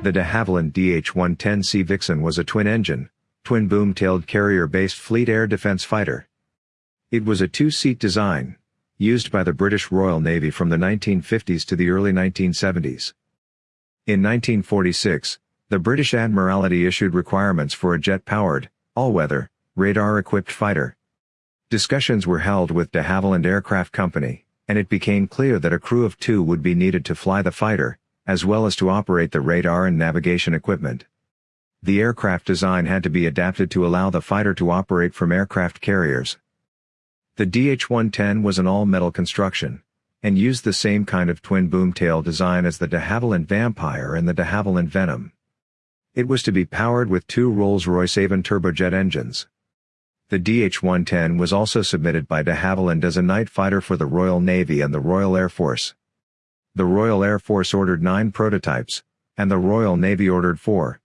The de Havilland DH-110 Sea Vixen was a twin-engine, twin-boom-tailed carrier-based fleet air defense fighter. It was a two-seat design, used by the British Royal Navy from the 1950s to the early 1970s. In 1946, the British Admiralty issued requirements for a jet-powered, all-weather, radar-equipped fighter. Discussions were held with de Havilland Aircraft Company, and it became clear that a crew of two would be needed to fly the fighter, as well as to operate the radar and navigation equipment. The aircraft design had to be adapted to allow the fighter to operate from aircraft carriers. The DH-110 was an all-metal construction, and used the same kind of twin boom tail design as the de Havilland Vampire and the de Havilland Venom. It was to be powered with two Rolls-Royce Avon turbojet engines. The DH-110 was also submitted by de Havilland as a night fighter for the Royal Navy and the Royal Air Force. The Royal Air Force ordered nine prototypes, and the Royal Navy ordered four.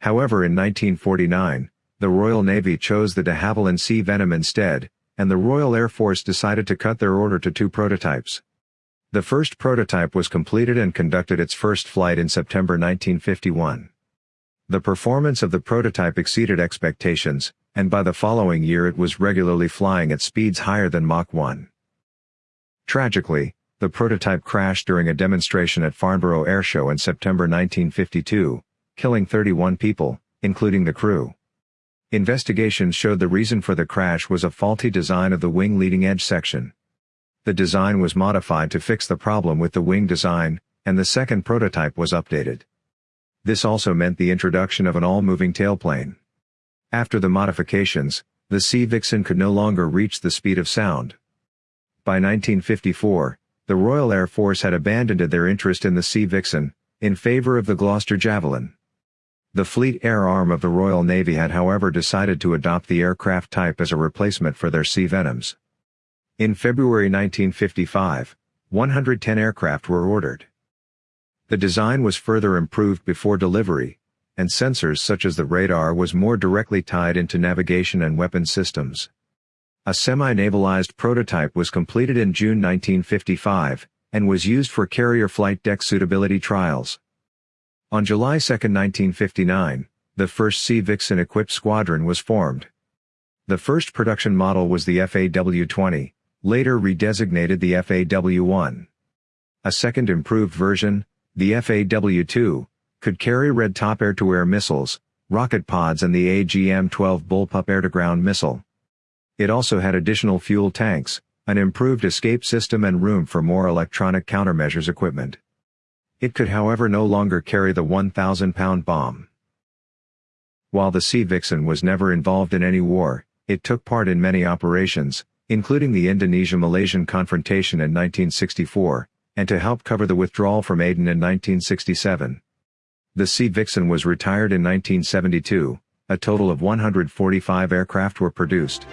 However in 1949, the Royal Navy chose the de Havilland Sea Venom instead, and the Royal Air Force decided to cut their order to two prototypes. The first prototype was completed and conducted its first flight in September 1951. The performance of the prototype exceeded expectations, and by the following year it was regularly flying at speeds higher than Mach 1. Tragically, the prototype crashed during a demonstration at Farnborough Airshow in September 1952, killing 31 people, including the crew. Investigations showed the reason for the crash was a faulty design of the wing leading edge section. The design was modified to fix the problem with the wing design, and the second prototype was updated. This also meant the introduction of an all-moving tailplane. After the modifications, the Sea Vixen could no longer reach the speed of sound. By 1954, the Royal Air Force had abandoned their interest in the Sea Vixen, in favor of the Gloster Javelin. The Fleet Air arm of the Royal Navy had however decided to adopt the aircraft type as a replacement for their Sea Venoms. In February 1955, 110 aircraft were ordered. The design was further improved before delivery, and sensors such as the radar was more directly tied into navigation and weapon systems. A semi-navalized prototype was completed in June 1955, and was used for carrier flight deck suitability trials. On July 2, 1959, the first Sea Vixen equipped squadron was formed. The first production model was the FAW-20, later redesignated the FAW-1. A second improved version, the FAW-2, could carry Red Top air-to-air missiles, rocket pods and the AGM-12 Bullpup air-to-ground missile. It also had additional fuel tanks, an improved escape system and room for more electronic countermeasures equipment. It could however no longer carry the 1,000-pound bomb. While the Sea Vixen was never involved in any war, it took part in many operations, including the Indonesia-Malaysian confrontation in 1964, and to help cover the withdrawal from Aden in 1967. The Sea Vixen was retired in 1972, a total of 145 aircraft were produced.